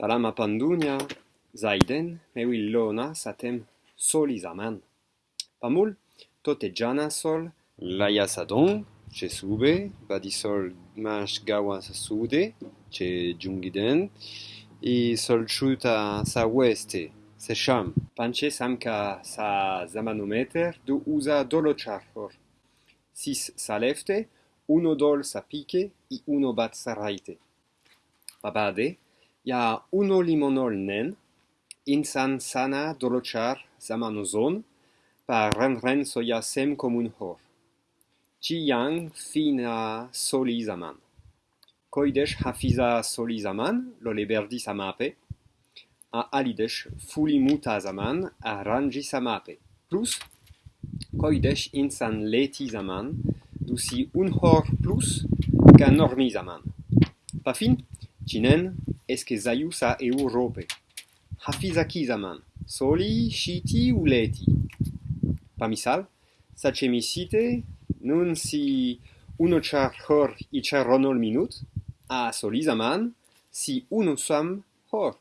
Salama pandunia, zaiden, mewi lona satem soli zaman. Pamul, tote jana sol, laia sadon, che sube, badi sol mash gawa sa sude, che jungiden, i sol chuta sa weste, se sham. Panche samka sa zamanometer du usa dolo charfor. Sis sa lefte, uno dol sa pike, i uno bat sa raite. Babade, ya in insan sana dolochar zamanozon par renren soya sem komun hor. Chiyang fina soli zaman. Koidesh hafiza soli zaman, lo leberdi samape a alidesh fulimuta zaman, a ranji samape Plus, koidesh insan leti zaman, dusi un hor plus, ka normi zaman. Pa fin? Chinen eskizayusa Europe. Hafiza kizaman soli shiti uleti. Pamisal sachemisite nun si uno char hor i charonol minut a solizaman si uno sam hor.